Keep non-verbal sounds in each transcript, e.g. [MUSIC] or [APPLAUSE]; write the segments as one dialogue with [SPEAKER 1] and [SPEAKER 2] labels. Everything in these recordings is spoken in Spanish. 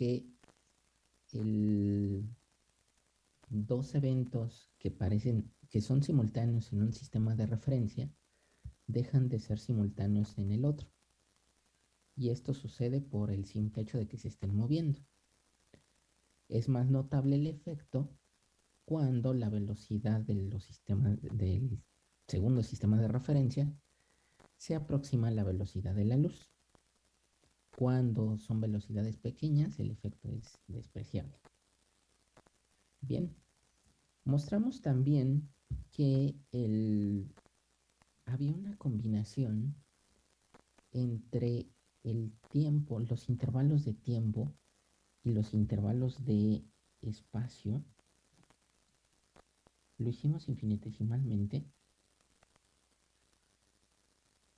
[SPEAKER 1] que dos eventos que parecen que son simultáneos en un sistema de referencia dejan de ser simultáneos en el otro. Y esto sucede por el simple hecho de que se estén moviendo. Es más notable el efecto cuando la velocidad de los sistemas del segundo sistema de referencia se aproxima a la velocidad de la luz. Cuando son velocidades pequeñas, el efecto es despreciable. Bien, mostramos también que el, había una combinación entre el tiempo, los intervalos de tiempo y los intervalos de espacio. Lo hicimos infinitesimalmente.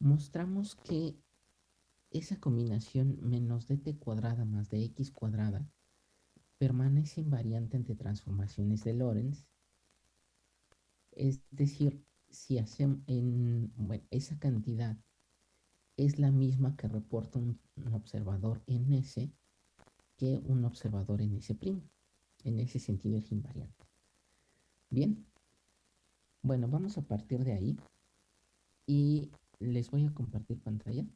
[SPEAKER 1] Mostramos que esa combinación menos dt cuadrada más de x cuadrada permanece invariante ante transformaciones de Lorentz. Es decir, si hacemos en esa cantidad es la misma que reporta un, observador en S que un observador en S'. En ese sentido es invariante. Bien. Bueno, vamos a partir de ahí y les voy a compartir pantalla.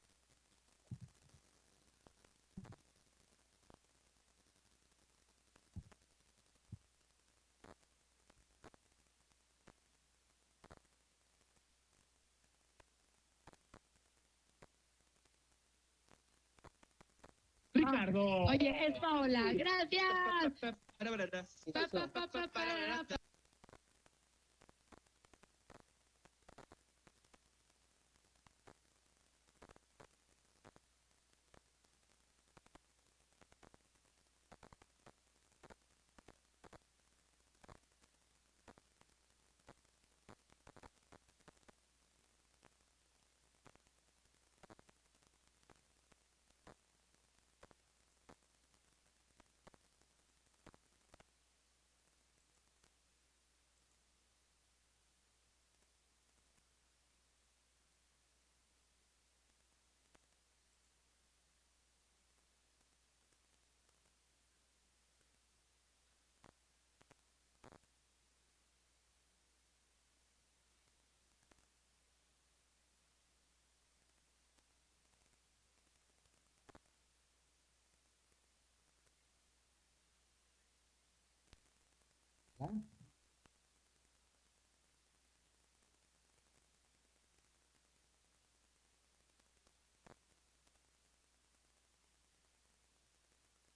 [SPEAKER 2] Ricardo.
[SPEAKER 3] Oye, es Paola. Gracias.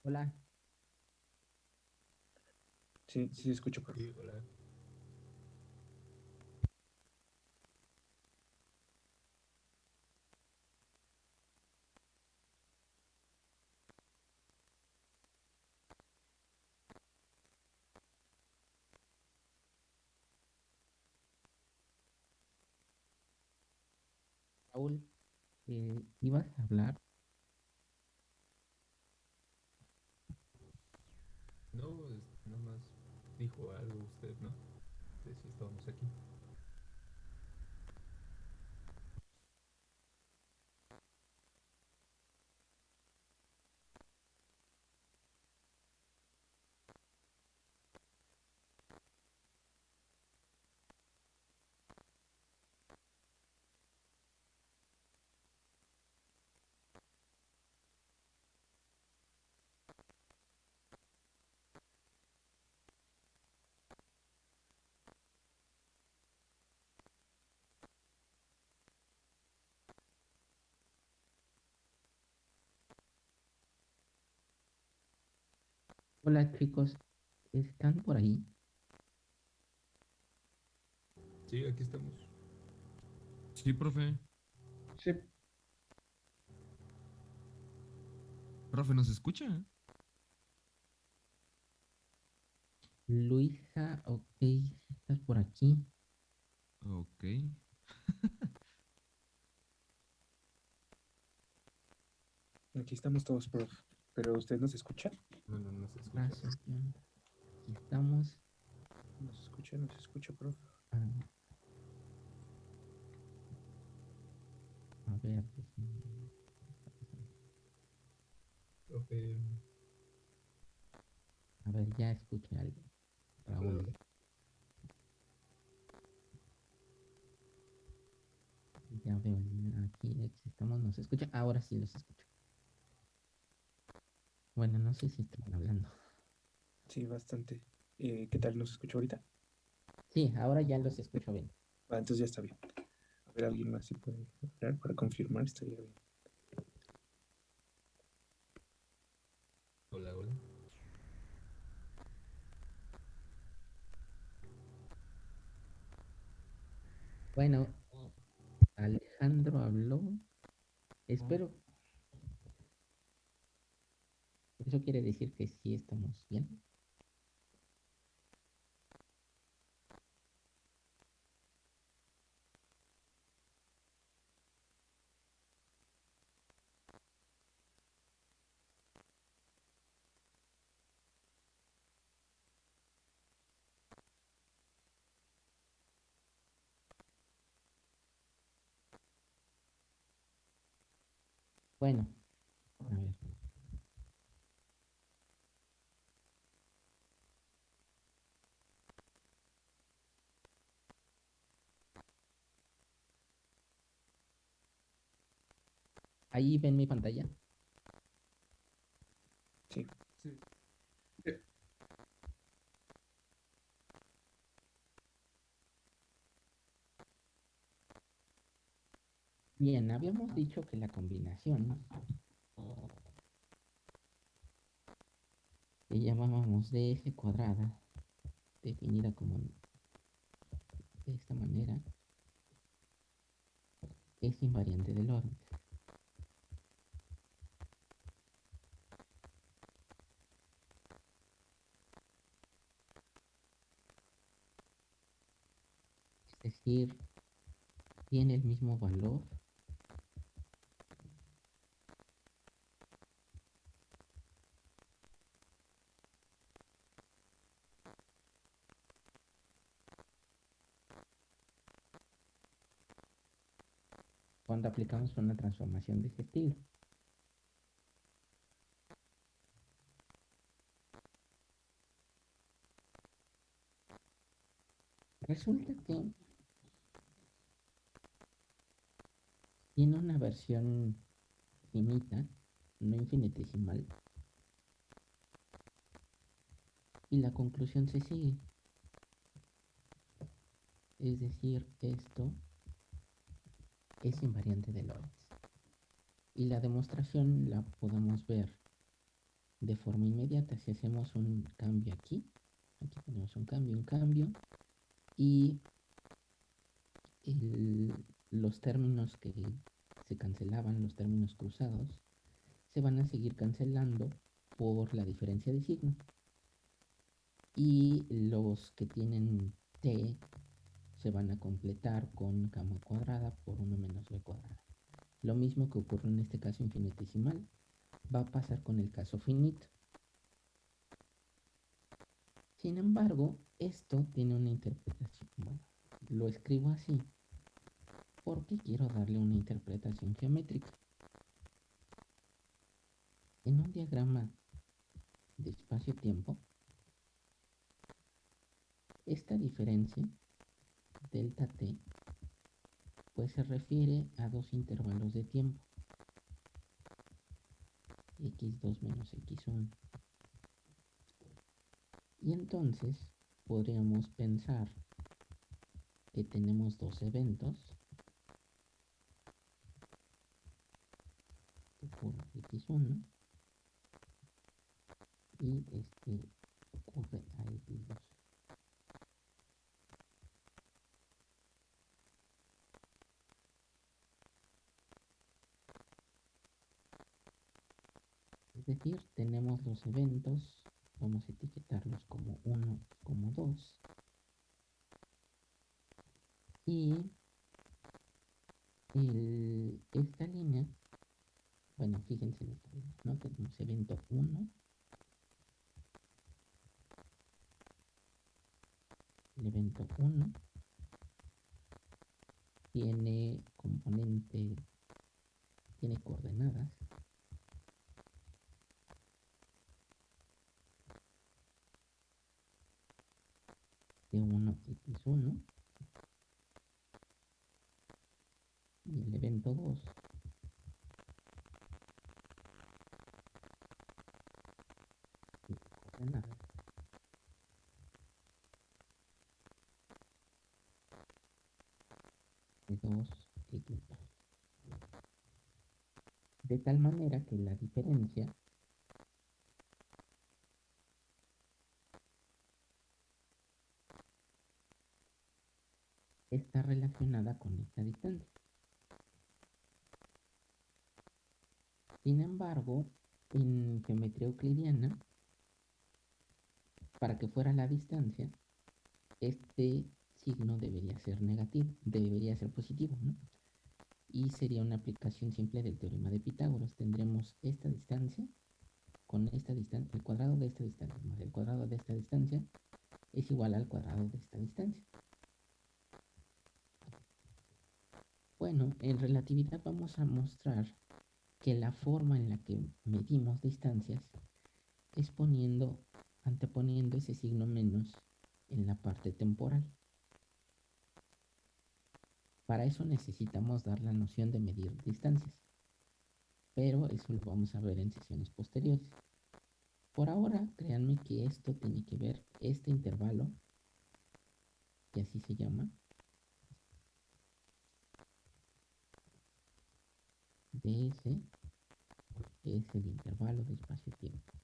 [SPEAKER 1] Hola.
[SPEAKER 2] Sí, sí, escucho. Por... Sí, hola.
[SPEAKER 1] Raúl, eh, ¿ibas a hablar? Hola chicos, ¿están por ahí?
[SPEAKER 4] Sí, aquí estamos.
[SPEAKER 5] Sí, profe.
[SPEAKER 2] Sí.
[SPEAKER 5] Profe, ¿nos escucha?
[SPEAKER 1] Luisa, ok, estás por aquí.
[SPEAKER 5] Ok.
[SPEAKER 2] Aquí estamos todos, profe. ¿Pero usted nos escucha?
[SPEAKER 4] No, no, no se escucha.
[SPEAKER 1] Gracias, estamos.
[SPEAKER 2] Nos escucha, nos escucha, profe.
[SPEAKER 1] A ver, pues,
[SPEAKER 4] Profe,
[SPEAKER 1] A ver, ya escuché algo. Raúl. Ya veo aquí estamos, nos escucha. Ahora sí los escucho. Bueno, no sé si están hablando.
[SPEAKER 2] Sí, bastante. Eh, ¿Qué tal? ¿Nos escucha ahorita?
[SPEAKER 1] Sí, ahora ya los escucho bien.
[SPEAKER 2] Ah, entonces ya está bien. A ver, alguien más se puede hablar para confirmar, estaría bien.
[SPEAKER 4] Hola, hola.
[SPEAKER 1] Bueno, Alejandro habló. Espero. Eso quiere decir que sí estamos bien. Bueno, a ver. Ahí ven mi pantalla.
[SPEAKER 2] Sí.
[SPEAKER 4] Sí.
[SPEAKER 1] Bien, habíamos dicho que la combinación que llamábamos de f cuadrada, definida como de esta manera, es invariante de Lorentz. Decir, tiene el mismo valor cuando aplicamos una transformación de este estilo. Resulta que tiene una versión finita, no infinitesimal, y la conclusión se sigue. Es decir, esto es invariante de Lorentz. Y la demostración la podemos ver de forma inmediata si hacemos un cambio aquí. Aquí tenemos un cambio, un cambio. Y los términos que se cancelaban, los términos cruzados, se van a seguir cancelando por la diferencia de signo. Y los que tienen t se van a completar con gamma cuadrada por 1 menos b cuadrada. Lo mismo que ocurre en este caso infinitesimal, va a pasar con el caso finito. Sin embargo, esto tiene una interpretación. Lo escribo así porque quiero darle una interpretación geométrica. En un diagrama de espacio-tiempo, esta diferencia delta t pues se refiere a dos intervalos de tiempo x2 menos x1 y entonces podríamos pensar que tenemos dos eventos por x1 y este ocurre a x2 Es decir, tenemos los eventos, vamos a etiquetarlos como 1, como 2. Y el- esta línea, bueno, fíjense en esta ¿no? Tenemos evento 1, el evento 1 tiene componente, tiene coordenadas. T1 X1 y el evento 2 2 X2 de tal manera que la diferencia está relacionada con esta distancia. Sin embargo, en geometría euclidiana, para que fuera la distancia, este signo debería ser negativo, debería ser positivo, ¿no? Y sería una aplicación simple del teorema de Pitágoras. Tendremos esta distancia con esta distancia, el cuadrado de esta distancia más el cuadrado de esta distancia es igual al cuadrado de esta distancia. Bueno, en relatividad vamos a mostrar que la forma en la que medimos distancias es poniendo, anteponiendo ese signo menos en la parte temporal. Para eso necesitamos dar la noción de medir distancias, pero eso lo vamos a ver en sesiones posteriores. Por ahora, créanme que esto tiene que ver, este intervalo, que así se llama, ds es el intervalo de espacio-tiempo.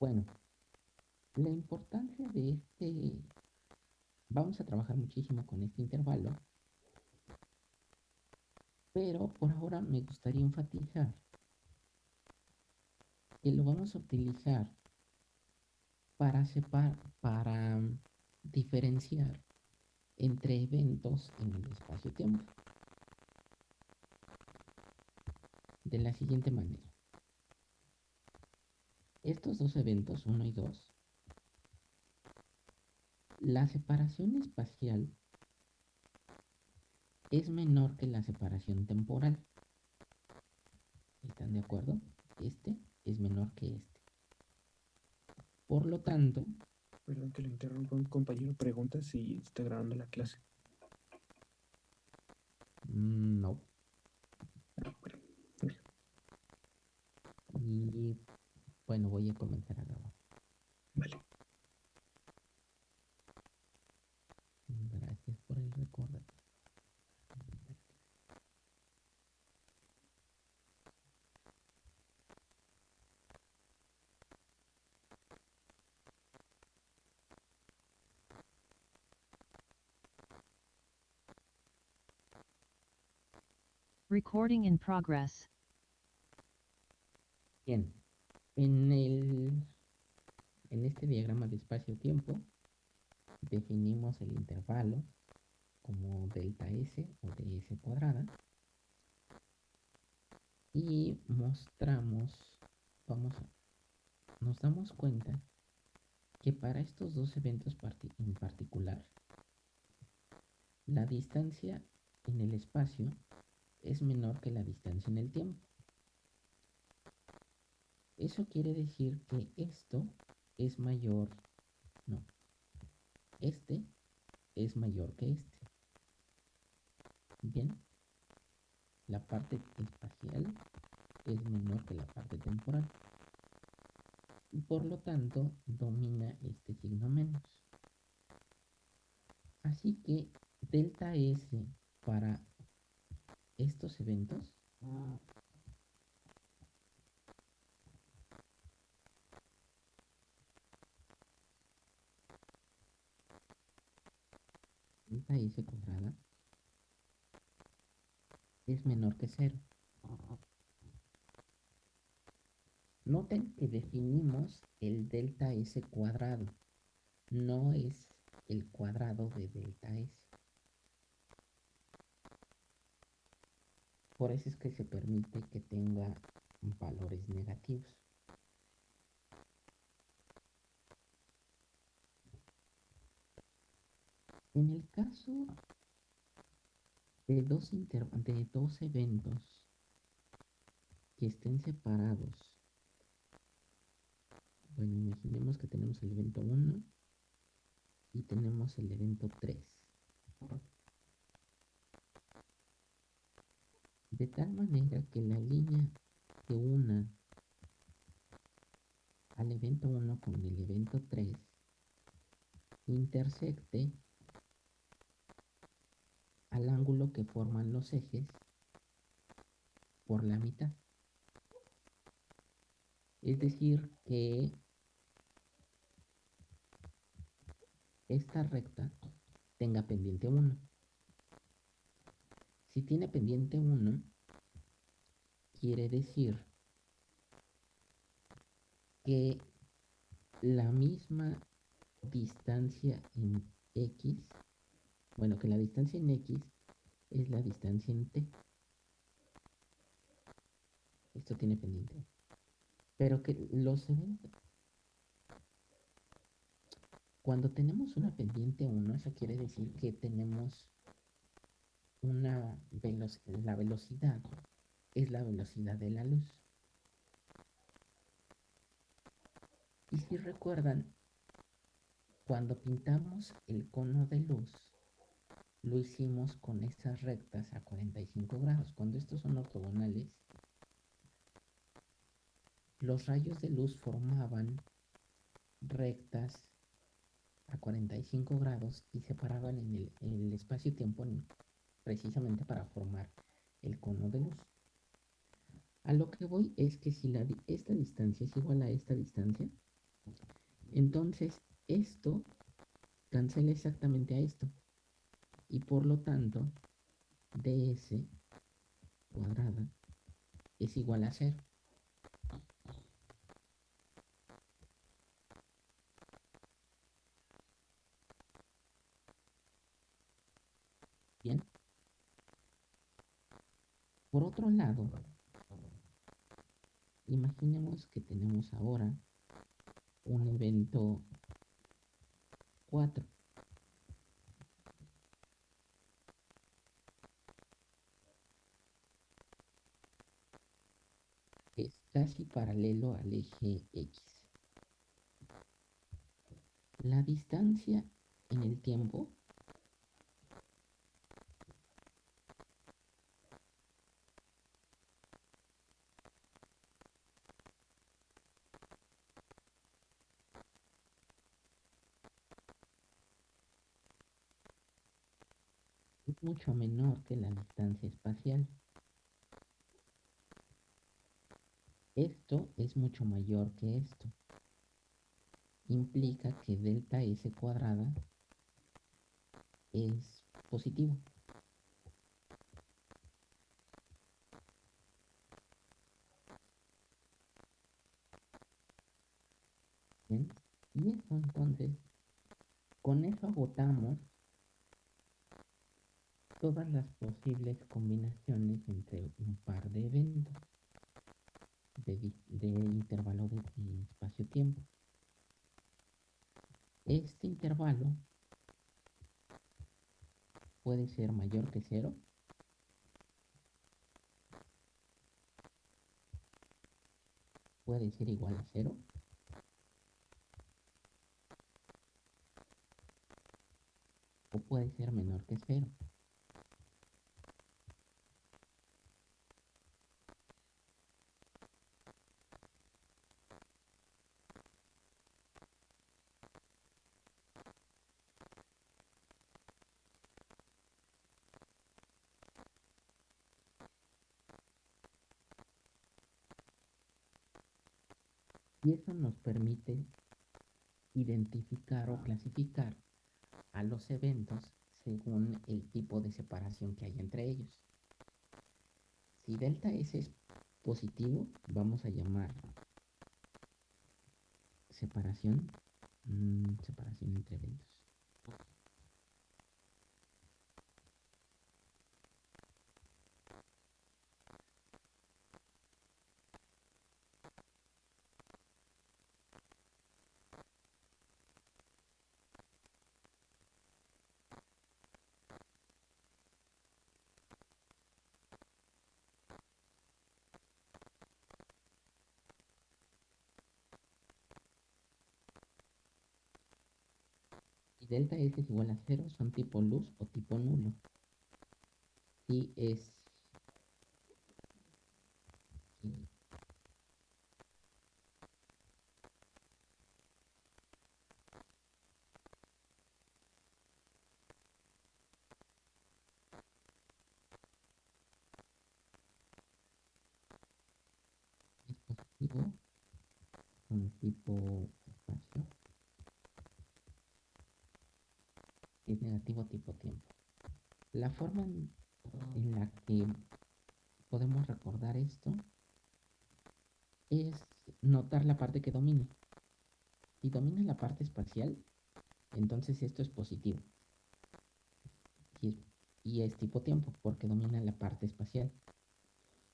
[SPEAKER 1] Bueno, la importancia de este, vamos a trabajar muchísimo con este intervalo, pero por ahora me gustaría enfatizar que lo vamos a utilizar para, separ, para diferenciar entre eventos en el espacio-tiempo. De la siguiente manera. Estos dos eventos, 1 y 2, la separación espacial es menor que la separación temporal. ¿Están de acuerdo? Este es menor que este. Por lo tanto,
[SPEAKER 2] Perdón que lo interrumpa, un compañero pregunta si está grabando la clase.
[SPEAKER 1] mm, no.
[SPEAKER 2] Ah, bueno,
[SPEAKER 1] Y bueno, voy a comenzar a grabar.
[SPEAKER 2] vale.
[SPEAKER 1] Gracias por el recordatorio.
[SPEAKER 6] Recording in progress.
[SPEAKER 1] Bien, en el en este diagrama de espacio-tiempo definimos el intervalo como delta S o ds cuadrada y mostramos, vamos, nos damos cuenta que para estos dos eventos parti- en particular, la distancia en el espacio es menor que la distancia en el tiempo. Eso quiere decir que esto es mayor, no, este es mayor que este. Bien, la parte espacial es menor que la parte temporal. Y por lo tanto domina este signo menos. Así que delta S para estos eventos delta S cuadrada es menor que cero. Noten que definimos el delta S cuadrado, no es el cuadrado de delta S. Por eso es que se permite que tenga valores negativos. En el caso de dos, de dos eventos que estén separados, bueno, imaginemos que tenemos el evento 1 y tenemos el evento 3. De tal manera que la línea que una al evento 1 con el evento 3 intersecte al ángulo que forman los ejes por la mitad. Es decir, que esta recta tenga pendiente 1. Si tiene pendiente 1, quiere decir que la misma distancia en x, bueno, que la distancia en x es la distancia en t. Esto tiene pendiente. Pero que los eventos... Cuando tenemos una pendiente 1, eso quiere decir que tenemos una velocidad, la velocidad es la velocidad de la luz. Y si recuerdan, cuando pintamos el cono de luz, lo hicimos con estas rectas a 45 grados. Cuando estos son ortogonales, los rayos de luz formaban rectas a 45 grados y se paraban en el, espacio-tiempo precisamente para formar el cono de luz. A lo que voy es que si esta distancia es igual a esta distancia, entonces esto cancela exactamente a esto. Y por lo tanto, ds cuadrada es igual a cero. Bien. Por otro lado, imaginemos que tenemos ahora un evento 4. Es casi paralelo al eje X. La distancia en el tiempo mucho menor que la distancia espacial. Esto es mucho mayor que esto. Implica que delta S cuadrada es positivo. Bien, y eso entonces, con eso agotamos las posibles combinaciones entre un par de eventos de, de intervalo de espacio-tiempo. Este intervalo puede ser mayor que cero puede ser igual a cero o puede ser menor que cero. Permite identificar o clasificar a los eventos según el tipo de separación que hay entre ellos. Si delta S es positivo, vamos a llamar separación, mm, separación entre eventos. Igual a cero, son tipo luz o tipo nulo. Si es positivo con tipo negativo tipo tiempo. La forma en, la que podemos recordar esto es notar la parte que domina. Si domina la parte espacial, entonces esto es positivo. Y es, tipo tiempo, porque domina la parte espacial.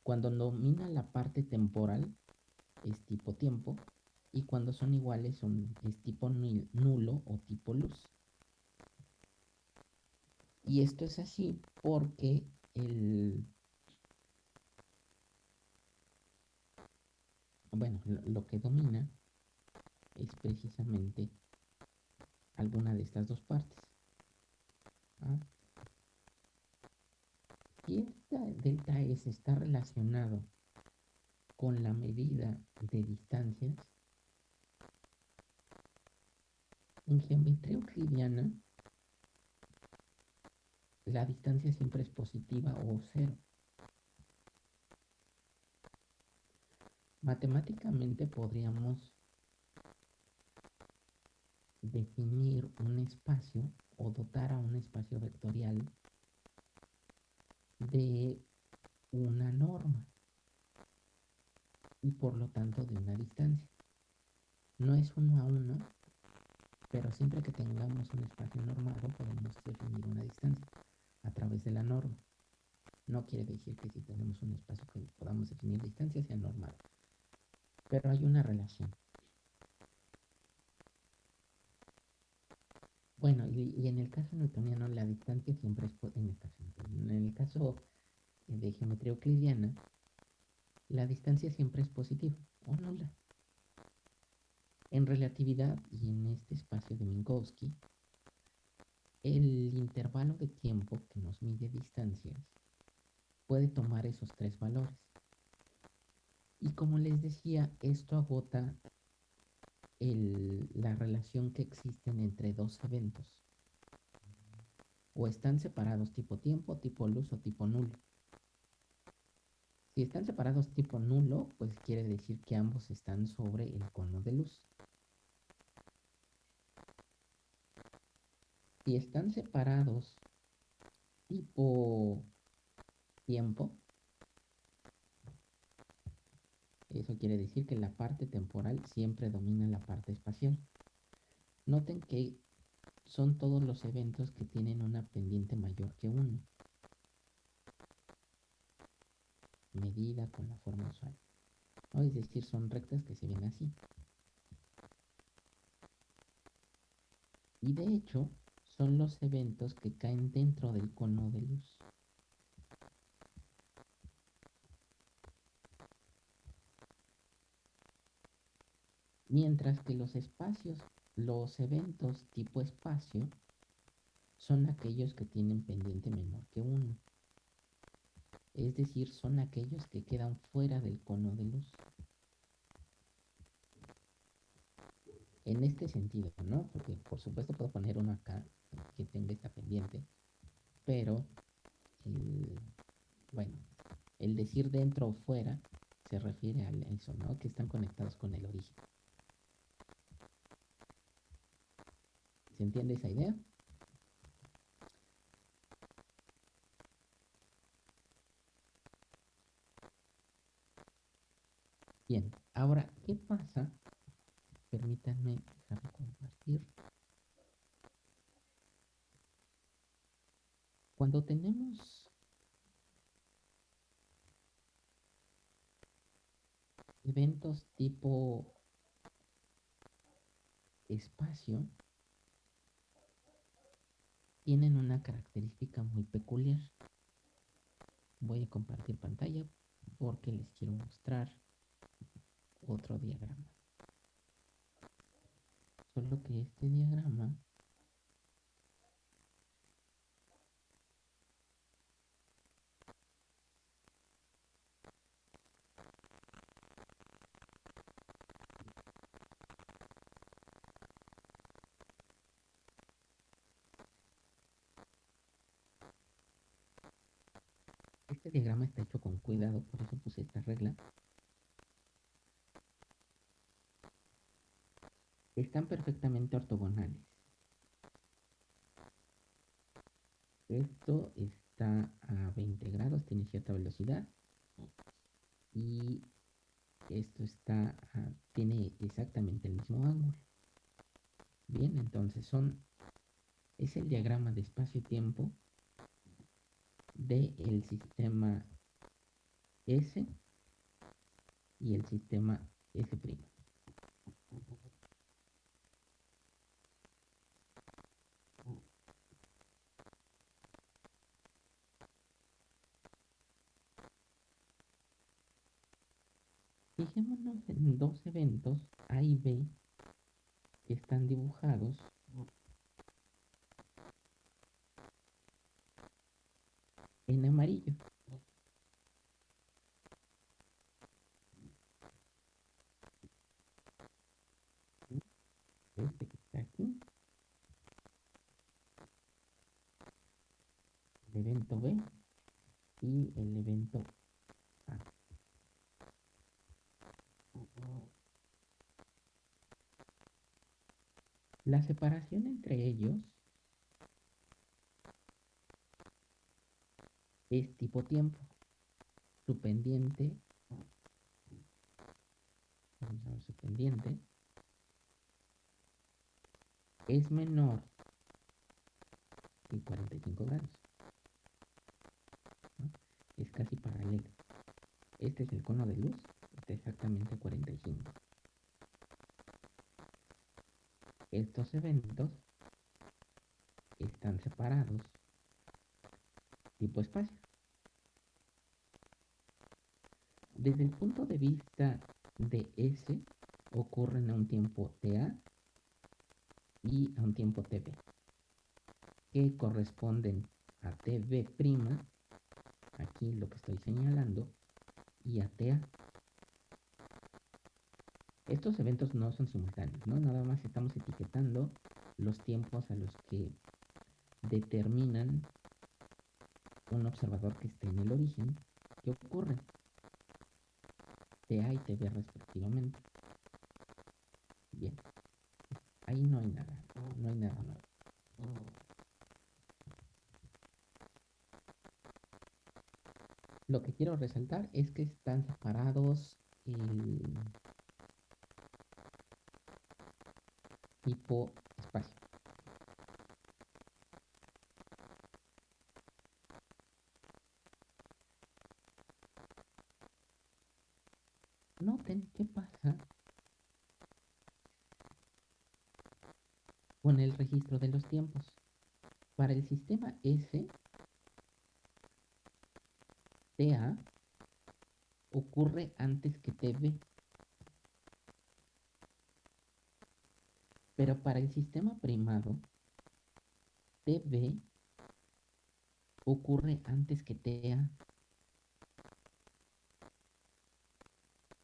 [SPEAKER 1] Cuando domina la parte temporal, es tipo tiempo. Y cuando son iguales, son, es tipo nul- nulo o tipo luz. Y esto es así porque el... Bueno, lo, que domina es precisamente alguna de estas dos partes. ¿ah? Si esta delta S está relacionado con la medida de distancias, en geometría euclidiana, la distancia siempre es positiva o cero. Matemáticamente podríamos definir un espacio o dotar a un espacio vectorial de una norma y por lo tanto de una distancia. No es uno a uno, pero siempre que tengamos un espacio normado podemos definir una distancia a través de la norma. No quiere decir que si tenemos un espacio que podamos definir distancia sea normado, pero hay una relación. Bueno, y, en el caso newtoniano la distancia siempre es en en el caso de geometría euclidiana la distancia siempre es positiva o nula. En relatividad y en este espacio de Minkowski, el intervalo de tiempo que nos mide distancias puede tomar esos tres valores. Y como les decía, esto agota la relación que existen entre dos eventos. O están separados tipo tiempo, tipo luz o tipo nulo. Si están separados tipo nulo, pues quiere decir que ambos están sobre el cono de luz. Si están separados tipo tiempo, eso quiere decir que la parte temporal siempre domina la parte espacial. Noten que son todos los eventos que tienen una pendiente mayor que 1. Medida con la forma usual. Es decir, son rectas que se ven así. Y de hecho, son los eventos que caen dentro del cono de luz. Mientras que los espacios, los eventos tipo espacio, son aquellos que tienen pendiente menor que 1. Es decir, son aquellos que quedan fuera del cono de luz. En este sentido, ¿no? Porque por supuesto puedo poner uno acá que tenga esta pendiente, pero bueno, el decir dentro o fuera se refiere a eso, ¿no? Que están conectados con el origen. ¿Se entiende esa idea? Bien, ahora, ¿qué pasa? Permítanme dejar de compartir. Cuando tenemos eventos tipo espacio, tienen una característica muy peculiar. Voy a compartir pantalla porque les quiero mostrar otro diagrama. Solo que este diagrama Este diagrama está hecho con cuidado, por eso puse esta regla. Están perfectamente ortogonales. Esto está a 20 grados, tiene cierta velocidad. Y esto está a- tiene exactamente el mismo ángulo. Bien, entonces son es el diagrama de espacio-tiempo del sistema S y el sistema S'. Fijémonos en dos eventos A y B que están dibujados en amarillo. Este que está aquí. El evento B y el evento A. La separación entre ellos es tipo tiempo. Su pendiente, es menor que 45 grados. Es casi paralelo. Este es el cono de luz, está exactamente a 45. Estos eventos están separados tipo espacio. Desde el punto de vista de S, ocurren a un tiempo TA y a un tiempo TB, que corresponden a TB', aquí lo que estoy señalando, y a TA. Estos eventos no son simultáneos, ¿no? Nada más estamos etiquetando los tiempos a los que determinan un observador que esté en el origen, ¿qué ocurre? TA y TB respectivamente. Bien, ahí no hay nada, no hay nada nuevo. Lo que quiero resaltar es que están separados el tipo espacio. Noten qué pasa con el registro de los tiempos. Para el sistema S, TA ocurre antes que TB. Para el sistema primado, TB ocurre antes que TA.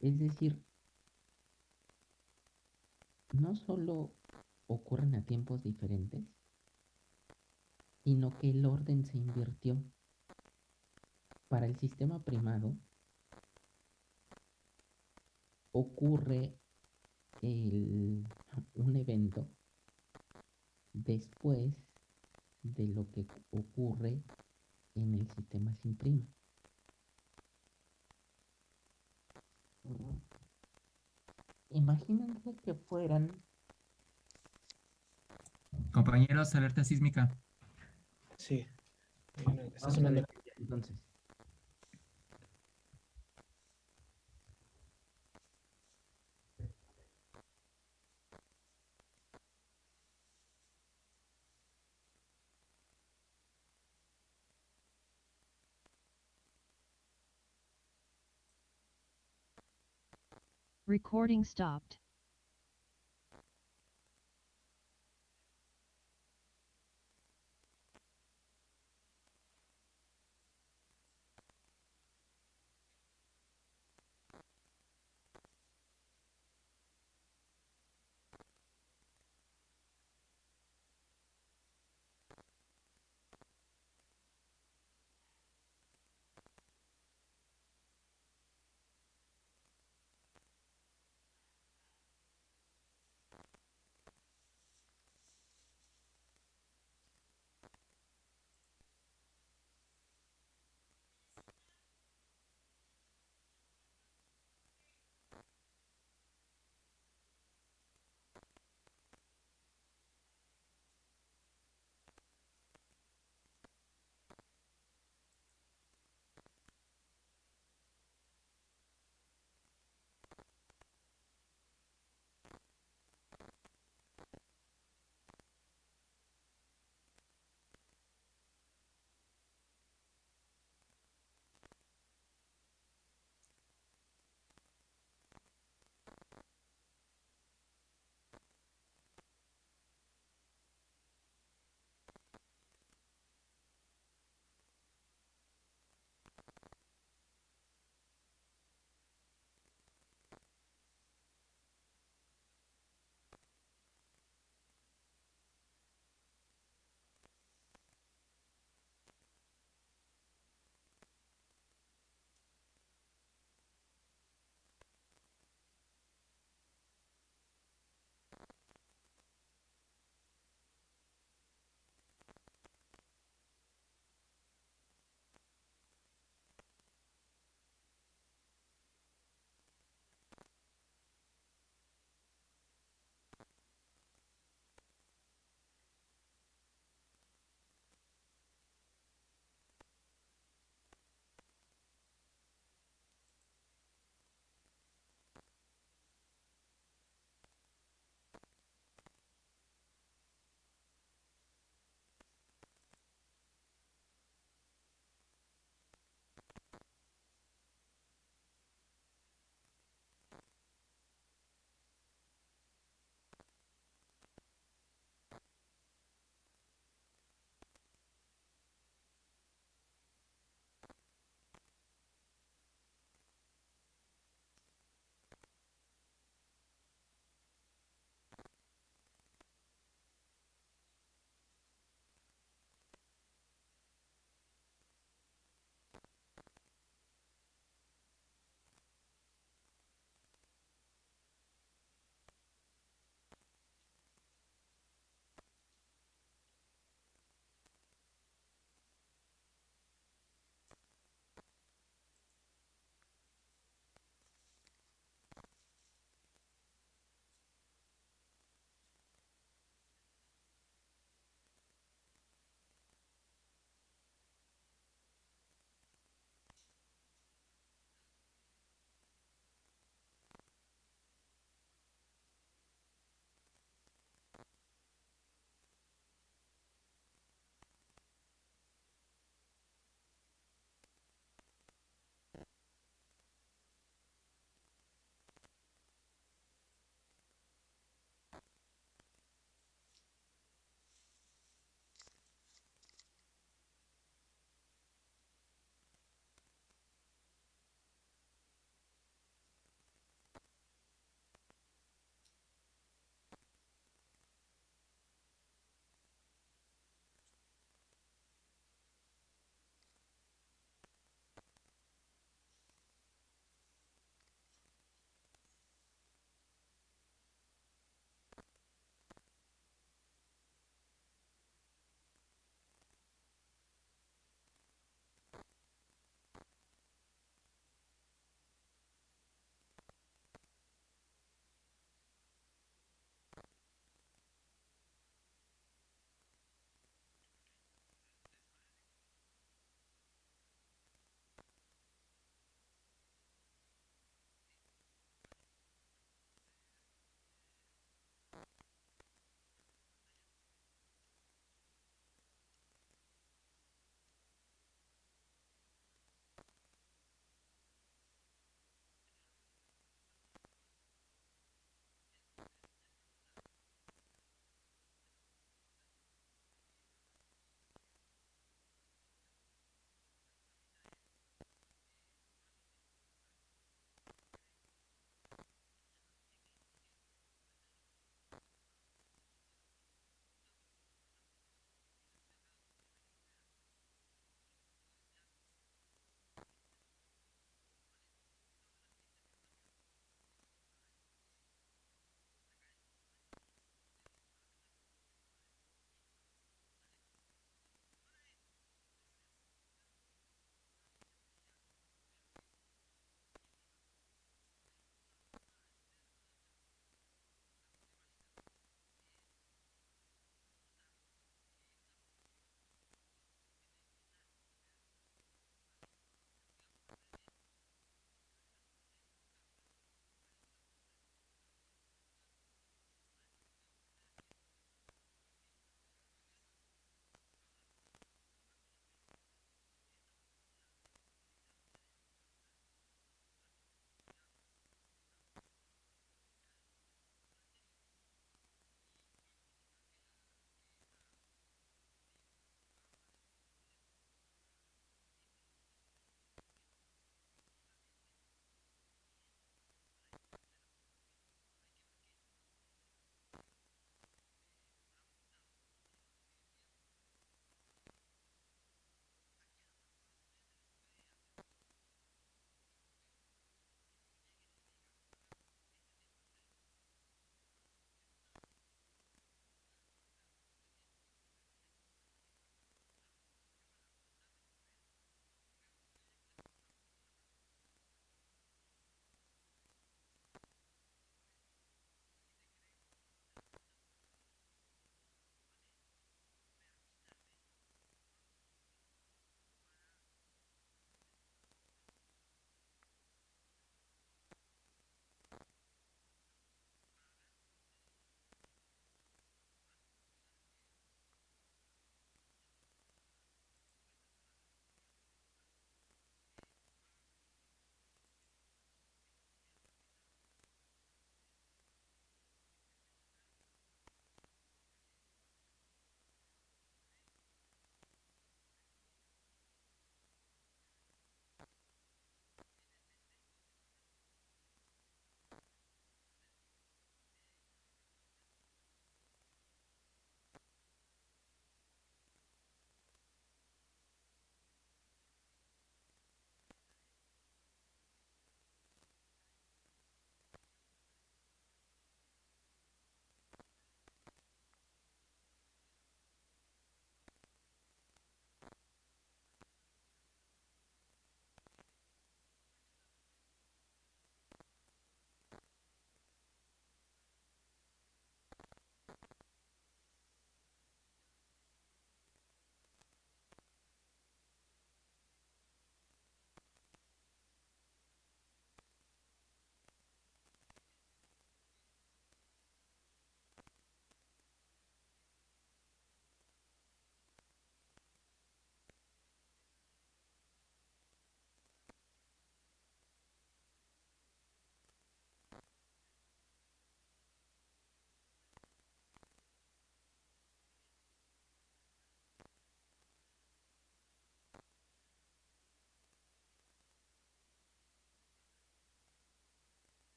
[SPEAKER 1] Es decir, no solo ocurren a tiempos diferentes, sino que el orden se invirtió. Para el sistema primado ocurre el- un evento después de lo que ocurre en el sistema sin prima. Imagínense que fueran
[SPEAKER 6] Compañeros, alerta sísmica.
[SPEAKER 2] Sí. Está sonando.
[SPEAKER 1] entonces.
[SPEAKER 7] Recording stopped.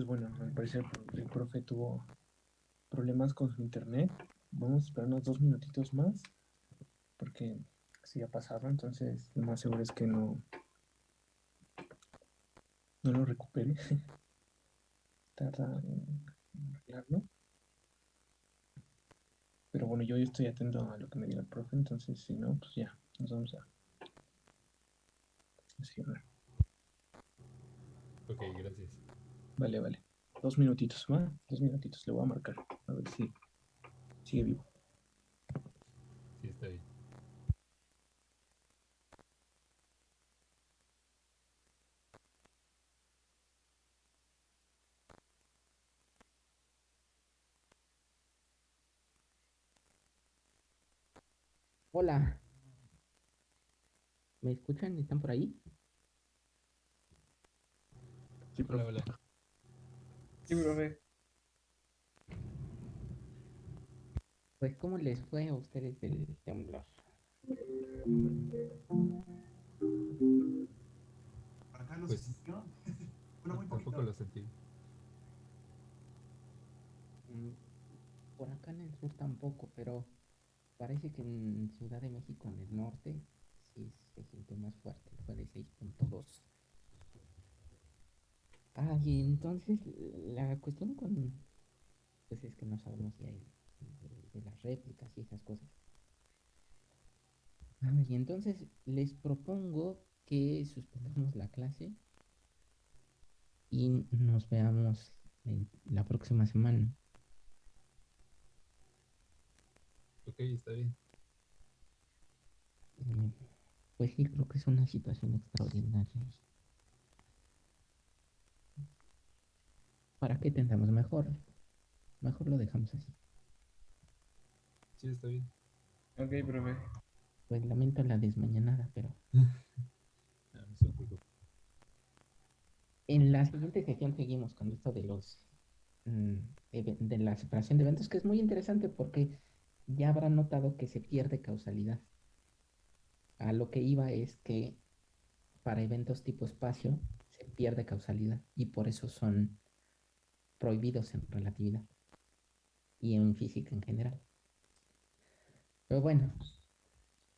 [SPEAKER 2] Pues bueno, al parecer el profe tuvo problemas con su internet. Vamos a esperar unos dos minutitos más, porque así ha pasado, entonces lo más seguro es que no, no lo recupere. [LAUGHS] Tarda en arreglarlo. Pero bueno, yo estoy atento a lo que me diga el profe, entonces si no, pues ya, nos vamos a.
[SPEAKER 4] Ok, gracias.
[SPEAKER 2] Vale, vale. Dos minutitos, ¿va? Dos minutitos, le voy a marcar. A ver si sigue vivo.
[SPEAKER 4] Sí, está bien.
[SPEAKER 1] Hola. ¿Me escuchan? ¿Están por ahí?
[SPEAKER 2] Sí,
[SPEAKER 4] Hola, hola.
[SPEAKER 2] Sí, profe.
[SPEAKER 1] Pues, ¿cómo les fue a ustedes del temblor?
[SPEAKER 7] Acá lo
[SPEAKER 4] Pues,
[SPEAKER 7] sintió. [LAUGHS] Muy
[SPEAKER 4] Tampoco lo sentí.
[SPEAKER 1] Mm, Por acá en el sur tampoco, pero parece que en Ciudad de México, en el norte, sí se sintió más fuerte, fue de 6.2. Ah, y entonces la cuestión con, pues es que no sabemos si hay de, de las réplicas y esas cosas. Ah, y entonces les propongo que suspendamos la clase y nos veamos la próxima semana.
[SPEAKER 4] Ok, está bien.
[SPEAKER 1] Eh, Pues sí, creo que es una situación extraordinaria. ¿Para qué tendremos mejor? Mejor lo dejamos así.
[SPEAKER 4] Sí, está bien.
[SPEAKER 2] Ok, profe.
[SPEAKER 1] Pues lamento la desmañanada, pero [LAUGHS]
[SPEAKER 4] No, no se preocupe.
[SPEAKER 1] en la siguiente sesión seguimos con esto de los mm, de la separación de eventos, que es muy interesante porque ya habrán notado que se pierde causalidad. A lo que iba es que para eventos tipo espacio se pierde causalidad y por eso son prohibidos en relatividad y en física en general. Pero bueno,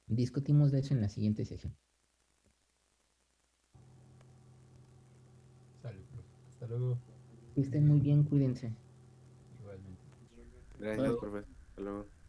[SPEAKER 1] discutimos de eso en la siguiente sesión.
[SPEAKER 4] Profe. Hasta luego.
[SPEAKER 1] Que estén muy bien, cuídense.
[SPEAKER 4] Igualmente.
[SPEAKER 8] Gracias, profe. Hasta luego.